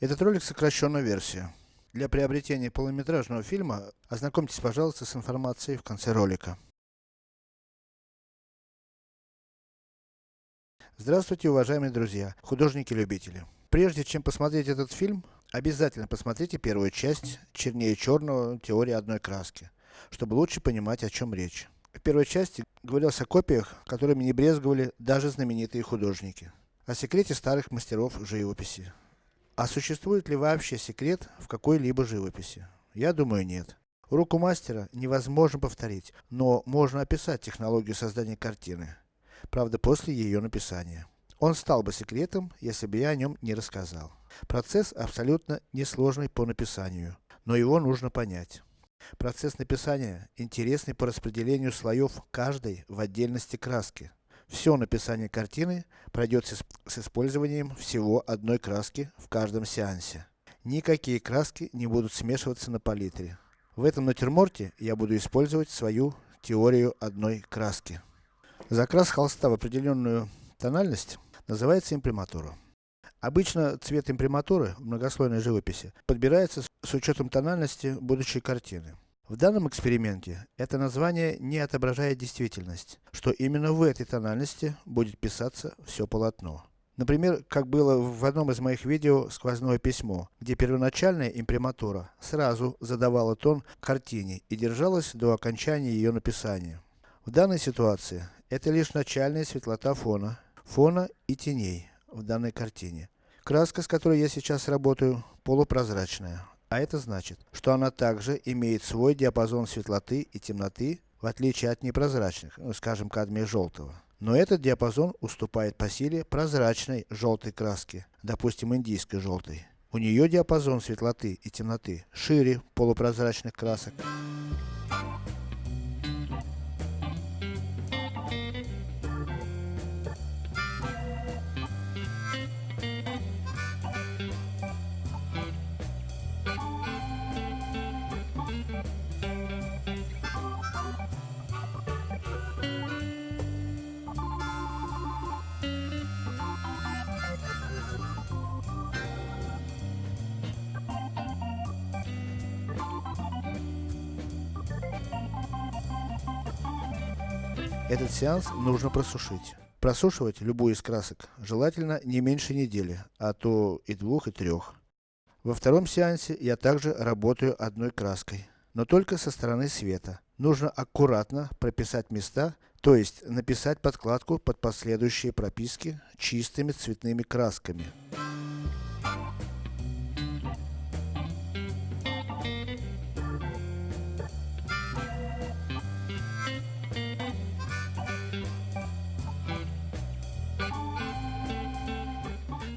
Этот ролик сокращенная версия. Для приобретения полнометражного фильма, ознакомьтесь пожалуйста с информацией в конце ролика. Здравствуйте, уважаемые друзья, художники-любители. Прежде чем посмотреть этот фильм, обязательно посмотрите первую часть «Чернее черного. Теория одной краски», чтобы лучше понимать о чем речь. В первой части говорилось о копиях, которыми не брезговали даже знаменитые художники. О секрете старых мастеров живописи. А существует ли вообще секрет в какой-либо живописи? Я думаю нет. Руку мастера невозможно повторить, но можно описать технологию создания картины. Правда после ее написания. Он стал бы секретом, если бы я о нем не рассказал. Процесс абсолютно несложный по написанию, но его нужно понять. Процесс написания интересный по распределению слоев каждой в отдельности краски. Все написание картины пройдет с, использованием всего одной краски в каждом сеансе. Никакие краски не будут смешиваться на палитре. В этом натюрморте я буду использовать свою теорию одной краски. Закрас холста в определенную тональность называется имприматура. Обычно цвет имприматуры в многослойной живописи подбирается с учетом тональности будущей картины. В данном эксперименте, это название не отображает действительность, что именно в этой тональности будет писаться все полотно. Например, как было в одном из моих видео «Сквозное письмо», где первоначальная имприматура сразу задавала тон картине и держалась до окончания ее написания. В данной ситуации, это лишь начальная светлота фона, фона и теней в данной картине. Краска, с которой я сейчас работаю, полупрозрачная, а это значит, что она также имеет свой диапазон светлоты и темноты, в отличие от непрозрачных, ну, скажем кадмия желтого. Но этот диапазон уступает по силе прозрачной желтой краски, допустим индийской желтой. У нее диапазон светлоты и темноты шире полупрозрачных красок. Этот сеанс нужно просушить. Просушивать любую из красок желательно не меньше недели, а то и двух и трех. Во втором сеансе я также работаю одной краской, но только со стороны света. Нужно аккуратно прописать места, то есть написать подкладку под последующие прописки чистыми цветными красками.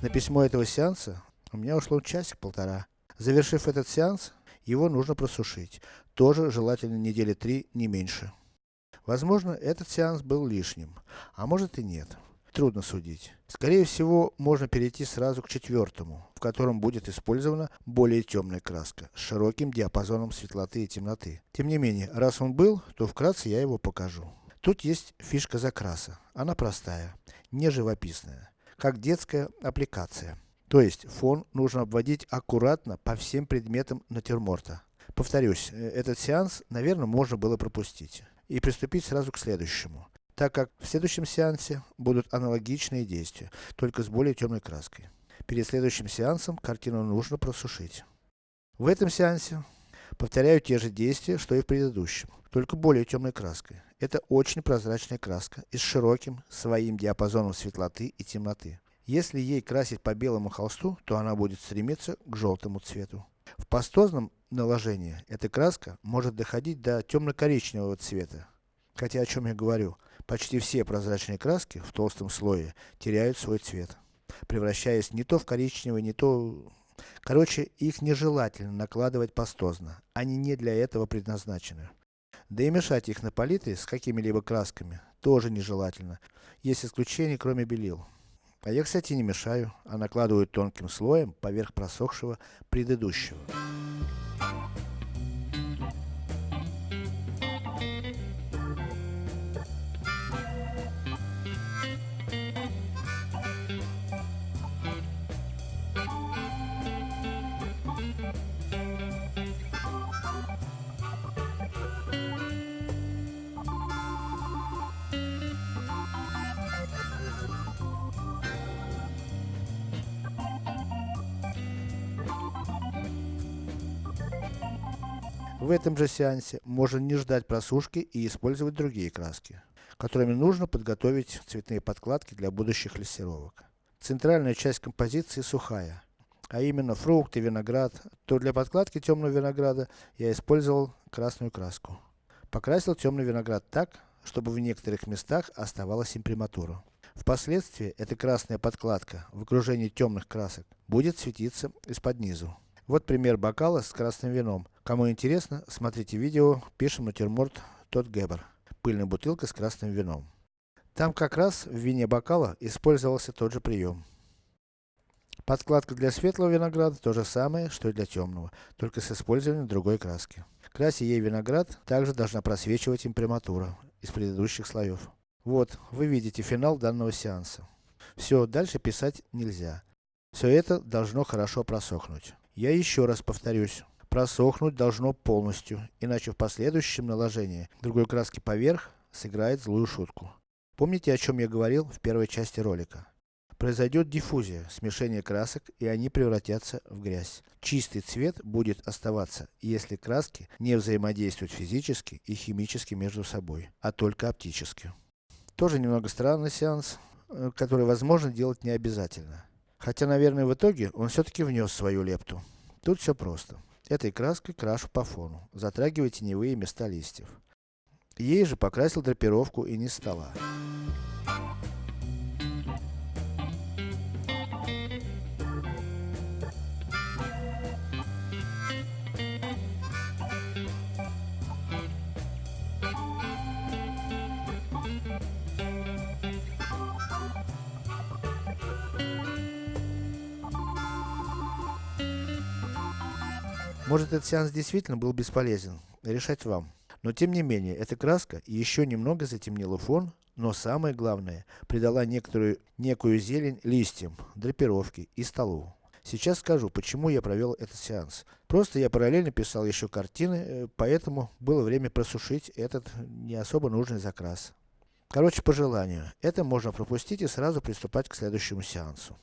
На письмо этого сеанса у меня ушло часик-полтора. Завершив этот сеанс, его нужно просушить. Тоже желательно недели три, не меньше. Возможно, этот сеанс был лишним, а может и нет. Трудно судить. Скорее всего, можно перейти сразу к четвертому, в котором будет использована более темная краска, с широким диапазоном светлоты и темноты. Тем не менее, раз он был, то вкратце я его покажу. Тут есть фишка закраса. Она простая, не живописная как детская аппликация. То есть, фон нужно обводить аккуратно по всем предметам натюрморта. Повторюсь, э, этот сеанс, наверное, можно было пропустить. И приступить сразу к следующему. Так как в следующем сеансе будут аналогичные действия, только с более темной краской. Перед следующим сеансом картину нужно просушить. В этом сеансе повторяю те же действия, что и в предыдущем, только более темной краской. Это очень прозрачная краска и с широким своим диапазоном светлоты и темноты. Если ей красить по белому холсту, то она будет стремиться к желтому цвету. В пастозном наложении эта краска может доходить до темно-коричневого цвета. Хотя о чем я говорю, почти все прозрачные краски в толстом слое теряют свой цвет, превращаясь не то в коричневый, не то... Короче, их нежелательно накладывать пастозно, они не для этого предназначены. Да и мешать их на палитре с какими-либо красками тоже нежелательно. Есть исключения, кроме белил. А я, кстати, не мешаю, а накладываю тонким слоем поверх просохшего предыдущего. В этом же сеансе можно не ждать просушки и использовать другие краски, которыми нужно подготовить цветные подкладки для будущих лессировок. Центральная часть композиции сухая, а именно фрукты, виноград, то для подкладки темного винограда я использовал красную краску. Покрасил темный виноград так, чтобы в некоторых местах оставалась имприматура. Впоследствии, эта красная подкладка, в окружении темных красок, будет светиться из-под низу. Вот пример бокала с красным вином. Кому интересно, смотрите видео, пишем натюрморт Тот Гебер. Пыльная бутылка с красным вином. Там как раз в вине бокала использовался тот же прием. Подкладка для светлого винограда то же самое, что и для темного, только с использованием другой краски. Крася ей виноград, также должна просвечивать имприматура из предыдущих слоев. Вот, вы видите финал данного сеанса. Все, дальше писать нельзя. Все это должно хорошо просохнуть. Я еще раз повторюсь, просохнуть должно полностью, иначе в последующем наложении другой краски поверх сыграет злую шутку. Помните, о чем я говорил в первой части ролика? Произойдет диффузия, смешение красок, и они превратятся в грязь. Чистый цвет будет оставаться, если краски не взаимодействуют физически и химически между собой, а только оптически. Тоже немного странный сеанс, э, который возможно делать не обязательно. Хотя, наверное, в итоге он все-таки внес свою лепту. Тут все просто. Этой краской крашу по фону, затрагивая теневые места листьев. Ей же покрасил драпировку и низ стола. Может этот сеанс действительно был бесполезен, решать вам. Но тем не менее, эта краска еще немного затемнила фон, но самое главное, придала некоторую, некую зелень листьям, драпировке и столу. Сейчас скажу, почему я провел этот сеанс. Просто я параллельно писал еще картины, э, поэтому было время просушить этот не особо нужный закрас. Короче, по желанию. Это можно пропустить и сразу приступать к следующему сеансу.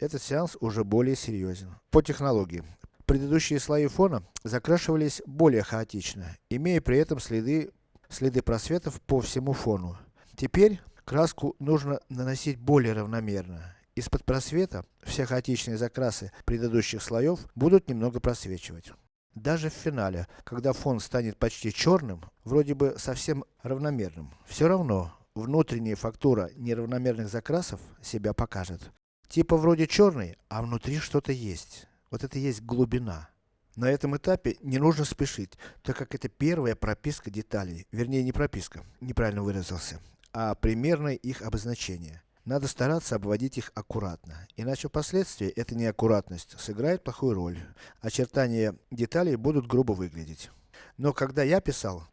Этот сеанс уже более серьезен. По технологии. Предыдущие слои фона закрашивались более хаотично, имея при этом следы, следы просветов по всему фону. Теперь, краску нужно наносить более равномерно. Из-под просвета, все хаотичные закрасы предыдущих слоев будут немного просвечивать. Даже в финале, когда фон станет почти черным, вроде бы совсем равномерным, все равно, внутренняя фактура неравномерных закрасов себя покажет. Типа вроде черный, а внутри что-то есть. Вот это и есть глубина. На этом этапе не нужно спешить, так как это первая прописка деталей, вернее не прописка, неправильно выразился, а примерное их обозначение. Надо стараться обводить их аккуратно, иначе впоследствии эта неаккуратность сыграет плохую роль. Очертания деталей будут грубо выглядеть. Но когда я писал,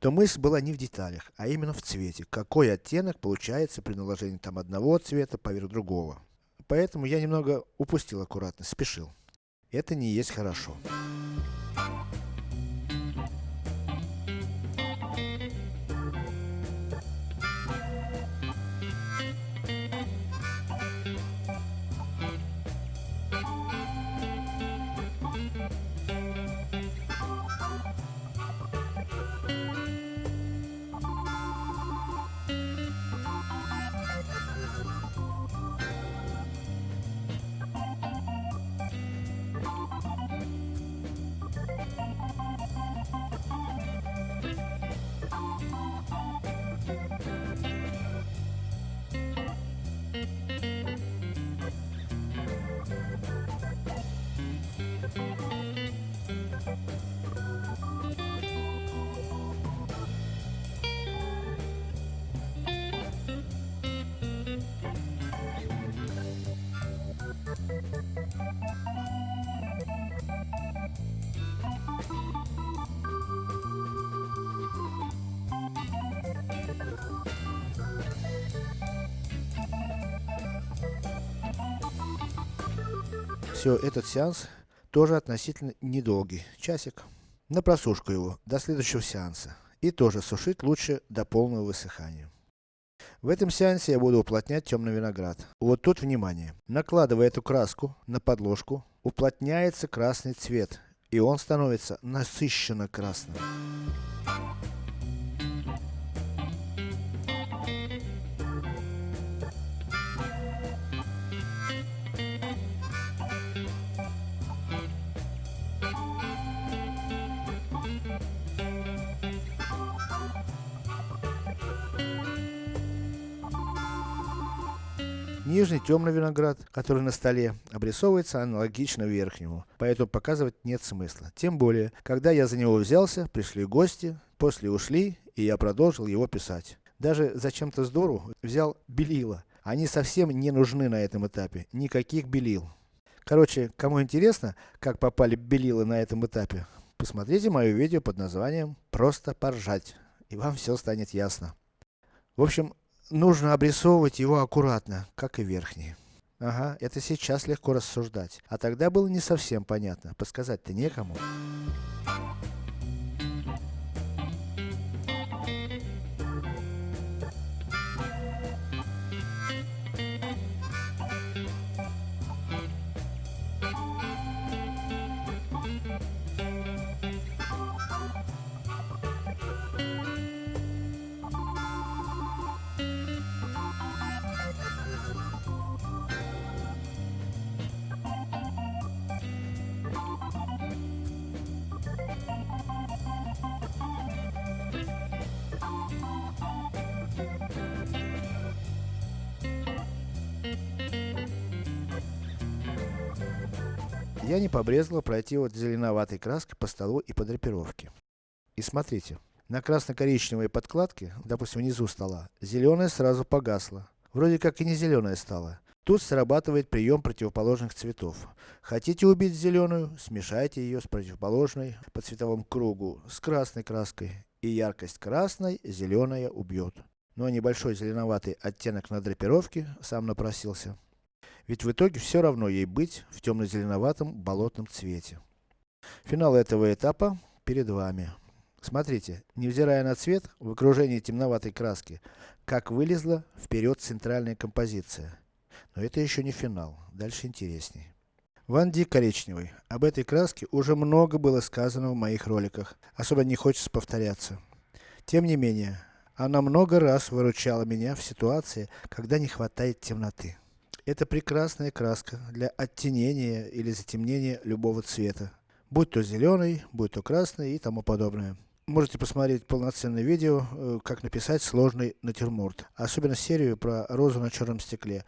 то мысль была не в деталях, а именно в цвете, какой оттенок получается при наложении там одного цвета поверх другого. Поэтому я немного упустил аккуратность, спешил. Это не есть хорошо. Все, этот сеанс тоже относительно недолгий, часик. На просушку его, до следующего сеанса. И тоже сушить лучше до полного высыхания. В этом сеансе я буду уплотнять темный виноград. Вот тут внимание. Накладывая эту краску на подложку, уплотняется красный цвет. и он становится насыщенно красным. Нижний темный виноград, который на столе, обрисовывается аналогично верхнему, поэтому показывать нет смысла. Тем более, когда я за него взялся, пришли гости, после ушли, и я продолжил его писать. Даже зачем-то здорово взял белила. Они совсем не нужны на этом этапе, никаких белил. Короче, кому интересно, как попали белила на этом этапе, посмотрите мое видео под названием «Просто поржать», и вам все станет ясно. В общем, нужно обрисовывать его аккуратно, как и верхний. Ага, это сейчас легко рассуждать, а тогда было не совсем понятно, подсказать-то некому. Я не побрезгла пройти вот зеленоватой краской по столу и по драпировке. И смотрите, на красно-коричневой подкладке, допустим внизу стола, зеленая сразу погасла. Вроде как и не зеленая стала. Тут срабатывает прием противоположных цветов. Хотите убить зеленую, смешайте ее с противоположной по цветовому кругу, с красной краской. И яркость красной, зеленая убьет. А небольшой зеленоватый оттенок на драпировке сам напросился. Ведь в итоге все равно ей быть в темно-зеленоватом болотном цвете. Финал этого этапа перед вами. Смотрите, невзирая на цвет, в окружении темноватой краски, как вылезла вперед центральная композиция. Но это еще не финал, дальше интересней. Ван Ди коричневый. Об этой краске уже много было сказано в моих роликах, особо не хочется повторяться. Тем не менее, она много раз выручала меня в ситуации, когда не хватает темноты. Это прекрасная краска для оттенения или затемнения любого цвета. Будь то зеленый, будь то красный и тому подобное. Можете посмотреть полноценное видео, э, как написать сложный натюрморт. Особенно серию про розу на черном стекле.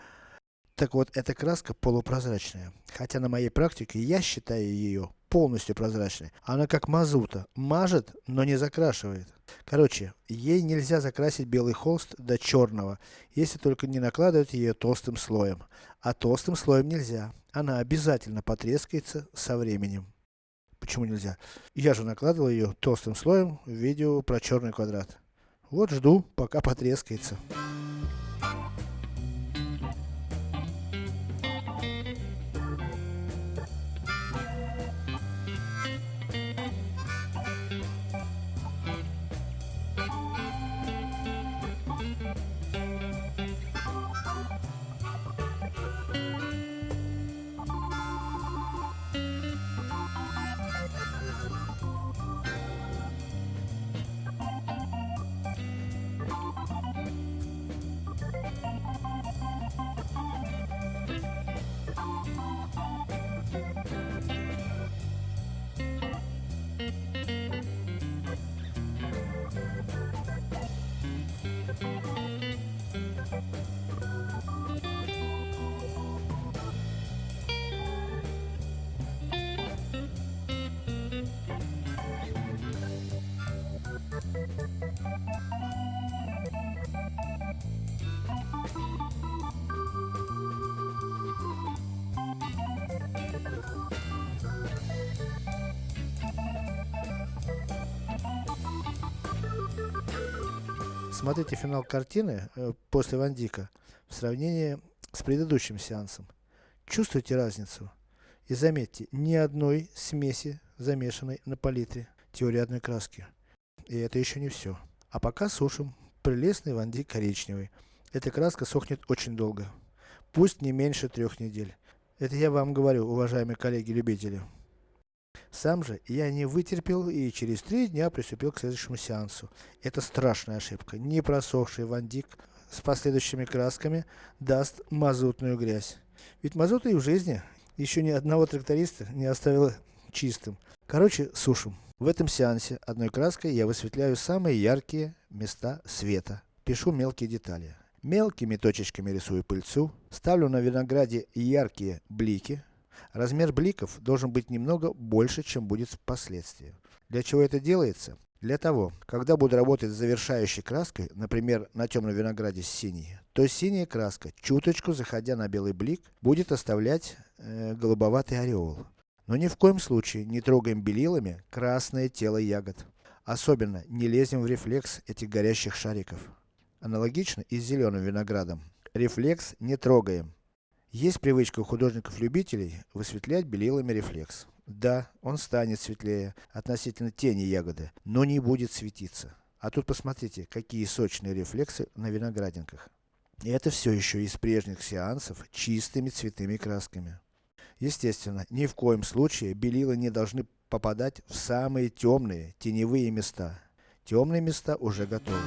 Так вот, эта краска полупрозрачная. Хотя на моей практике я считаю ее полностью прозрачной. Она как мазута. Мажет, но не закрашивает. Короче, ей нельзя закрасить белый холст до черного, если только не накладывать ее толстым слоем. А толстым слоем нельзя. Она обязательно потрескается со временем. Почему нельзя? Я же накладывал ее толстым слоем в видео про черный квадрат. Вот жду, пока потрескается. Смотрите финал картины э, после Ван Дика в сравнении с предыдущим сеансом. Чувствуете разницу? И заметьте, ни одной смеси замешанной на палитре теории одной краски. И это еще не все. А пока сушим прелестный Ван Дик коричневый. Эта краска сохнет очень долго. Пусть не меньше трех недель. Это я вам говорю, уважаемые коллеги-любители. Сам же я не вытерпел и через три дня приступил к следующему сеансу. Это страшная ошибка. Не просохший вандик с последующими красками даст мазутную грязь. Ведь мазута и в жизни еще ни одного тракториста не оставила чистым. Короче, сушим. В этом сеансе одной краской я высветляю самые яркие места света. Пишу мелкие детали. Мелкими точечками рисую пыльцу. Ставлю на винограде яркие блики. Размер бликов должен быть немного больше, чем будет впоследствии. Для чего это делается? Для того, когда буду работать с завершающей краской, например, на темном винограде с синей, то синяя краска, чуточку заходя на белый блик, будет оставлять э, голубоватый ореол. Но ни в коем случае не трогаем белилами красное тело ягод. Особенно не лезем в рефлекс этих горящих шариков. Аналогично и с зеленым виноградом. Рефлекс не трогаем. Есть привычка у художников-любителей высветлять белилами рефлекс. Да, он станет светлее относительно тени ягоды, но не будет светиться. А тут посмотрите, какие сочные рефлексы на виноградинках. И это все еще из прежних сеансов чистыми цветными красками. Естественно, ни в коем случае белила не должны попадать в самые темные, теневые места. Темные места уже готовы.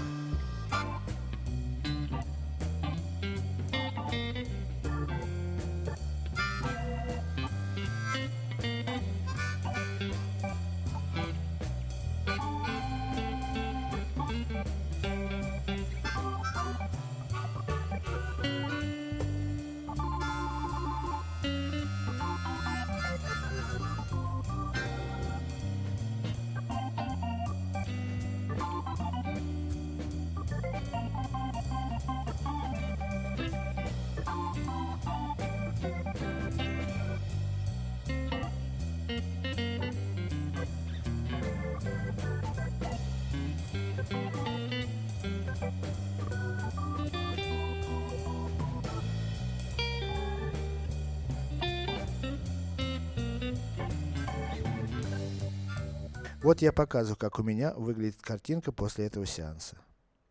Вот я показываю, как у меня выглядит картинка после этого сеанса.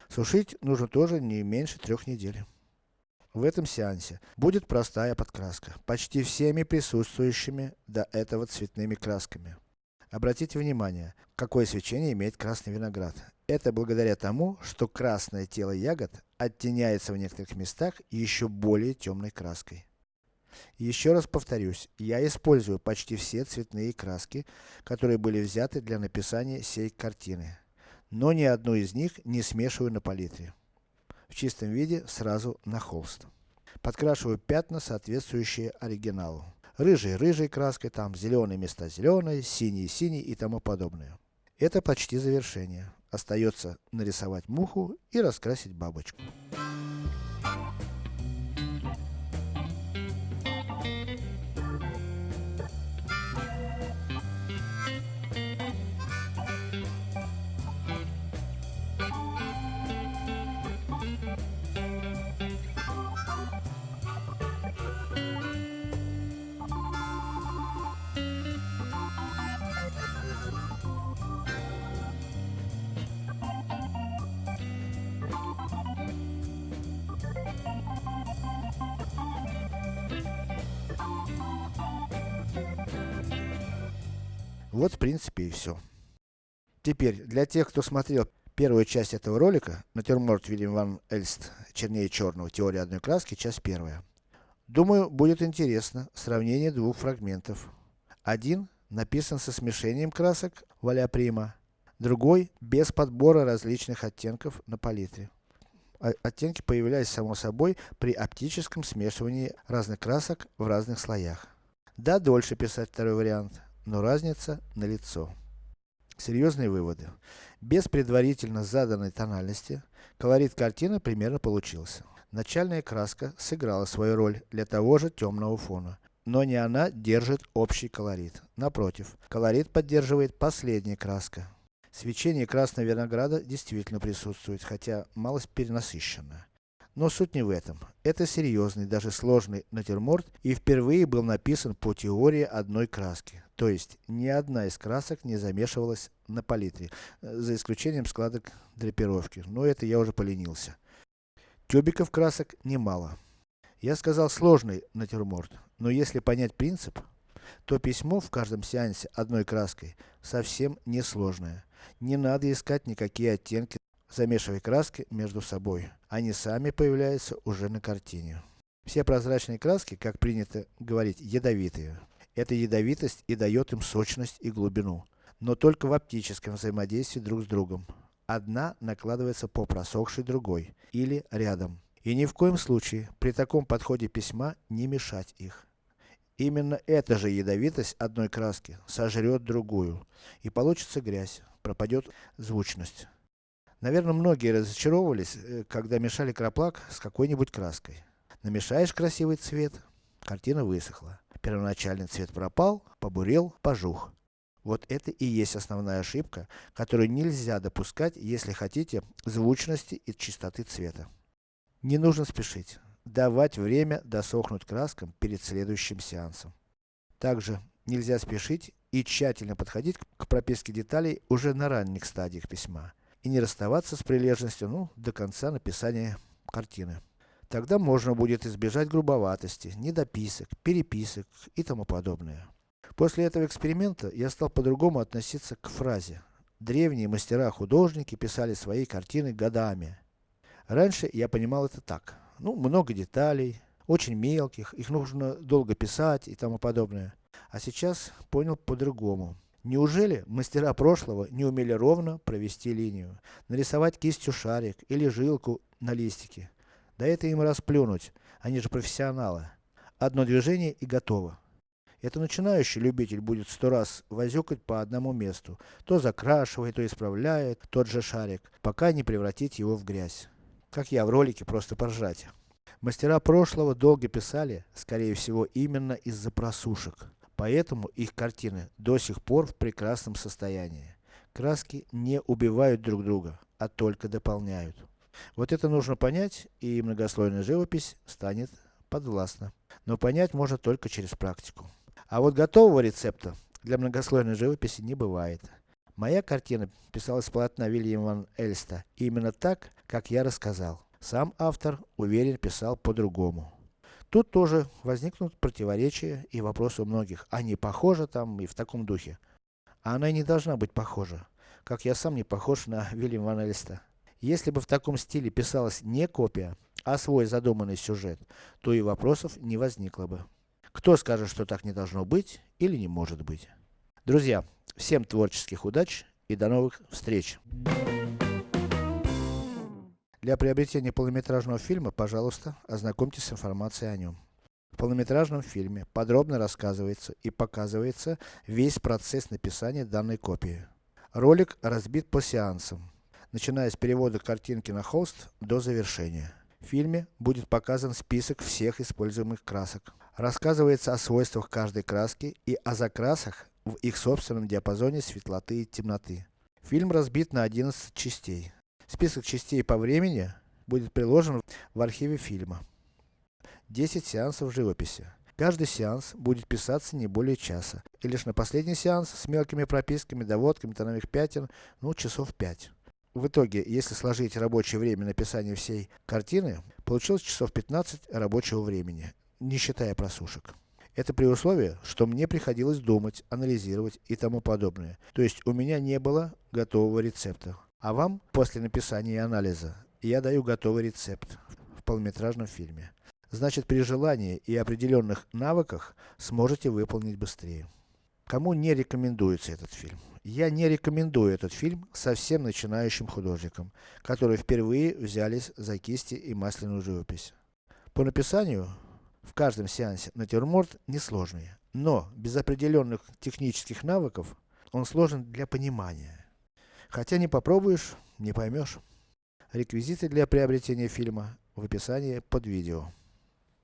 Сушить нужно тоже не меньше трех недель. В этом сеансе будет простая подкраска, почти всеми присутствующими до этого цветными красками. Обратите внимание, какое свечение имеет красный виноград. Это благодаря тому, что красное тело ягод оттеняется в некоторых местах еще более темной краской. Еще раз повторюсь, я использую почти все цветные краски, которые были взяты для написания сей картины. Но ни одну из них не смешиваю на палитре. В чистом виде сразу на холст. Подкрашиваю пятна, соответствующие оригиналу. Рыжей рыжей краской, там зеленые места зеленой, синий синий и тому подобное. Это почти завершение. Остается нарисовать муху и раскрасить бабочку. Вот в принципе и все. Теперь, для тех, кто смотрел первую часть этого ролика, натюрморт Вильям Ван Эльст, чернее черного, теория одной краски, часть первая. Думаю, будет интересно сравнение двух фрагментов. Один написан со смешением красок валя прима, другой без подбора различных оттенков на палитре. Оттенки появлялись само собой при оптическом смешивании разных красок в разных слоях. Да, дольше писать второй вариант, но разница налицо. Серьезные выводы. Без предварительно заданной тональности, колорит картины примерно получился. Начальная краска сыграла свою роль для того же темного фона, но не она держит общий колорит. Напротив, колорит поддерживает последняя краска. Свечение красного винограда действительно присутствует, хотя малость перенасыщенная. Но суть не в этом. Это серьезный, даже сложный натюрморт и впервые был написан по теории одной краски. То есть, ни одна из красок не замешивалась на палитре, э, за исключением складок драпировки. Но это я уже поленился. Тюбиков красок немало. Я сказал сложный натюрморт, но если понять принцип, то письмо в каждом сеансе одной краской совсем не сложное. Не надо искать никакие оттенки, замешивая краски между собой. Они сами появляются уже на картине. Все прозрачные краски, как принято говорить, ядовитые. Эта ядовитость и дает им сочность и глубину. Но только в оптическом взаимодействии друг с другом. Одна накладывается по просохшей другой, или рядом. И ни в коем случае, при таком подходе письма, не мешать их. Именно эта же ядовитость одной краски сожрет другую, и получится грязь, пропадет звучность. Наверное, многие разочаровывались, э, когда мешали краплак с какой-нибудь краской. Намешаешь красивый цвет, картина высохла. Первоначальный цвет пропал, побурел, пожух. Вот это и есть основная ошибка, которую нельзя допускать, если хотите звучности и чистоты цвета. Не нужно спешить. Давать время досохнуть краскам перед следующим сеансом. Также нельзя спешить и тщательно подходить к прописке деталей уже на ранних стадиях письма. И не расставаться с прилежностью, ну, до конца написания картины. Тогда можно будет избежать грубоватости, недописок, переписок и тому подобное. После этого эксперимента я стал по-другому относиться к фразе. Древние мастера-художники писали свои картины годами. Раньше я понимал это так. Ну, много деталей, очень мелких, их нужно долго писать и тому подобное. А сейчас понял по-другому. Неужели мастера прошлого не умели ровно провести линию, нарисовать кистью шарик или жилку на листике? Да это им расплюнуть, они же профессионалы. Одно движение и готово. Это начинающий любитель будет сто раз возюкать по одному месту, то закрашивает, то исправляет тот же шарик, пока не превратить его в грязь. Как я в ролике, просто поржать. Мастера прошлого долго писали, скорее всего, именно из-за просушек. Поэтому их картины до сих пор в прекрасном состоянии. Краски не убивают друг друга, а только дополняют. Вот это нужно понять, и многослойная живопись станет подвластна. Но понять можно только через практику. А вот готового рецепта для многослойной живописи не бывает. Моя картина писалась с полотна Вильяма ван Эльста именно так, как я рассказал. Сам автор, уверен, писал по-другому. Тут тоже возникнут противоречия и вопросы у многих, а не похоже там и в таком духе. А она и не должна быть похожа, как я сам не похож на Вильяма ван Эльста. Если бы в таком стиле писалась не копия, а свой задуманный сюжет, то и вопросов не возникло бы. Кто скажет, что так не должно быть или не может быть. Друзья, всем творческих удач и до новых встреч! Для приобретения полнометражного фильма, пожалуйста, ознакомьтесь с информацией о нем. В полнометражном фильме подробно рассказывается и показывается весь процесс написания данной копии. Ролик разбит по сеансам начиная с перевода картинки на холст до завершения. В фильме будет показан список всех используемых красок. Рассказывается о свойствах каждой краски и о закрасах в их собственном диапазоне светлоты и темноты. Фильм разбит на 11 частей. Список частей по времени будет приложен в архиве фильма. 10 сеансов живописи. Каждый сеанс будет писаться не более часа. И лишь на последний сеанс с мелкими прописками, доводками, тоновых пятен, ну часов 5. В итоге, если сложить рабочее время написания всей картины, получилось часов 15 рабочего времени, не считая просушек. Это при условии, что мне приходилось думать, анализировать и тому подобное. То есть, у меня не было готового рецепта. А вам, после написания и анализа, я даю готовый рецепт в полнометражном фильме. Значит, при желании и определенных навыках, сможете выполнить быстрее. Кому не рекомендуется этот фильм? Я не рекомендую этот фильм совсем начинающим художникам, которые впервые взялись за кисти и масляную живопись. По написанию, в каждом сеансе натюрморт несложный, но без определенных технических навыков, он сложен для понимания. Хотя не попробуешь, не поймешь. Реквизиты для приобретения фильма в описании под видео.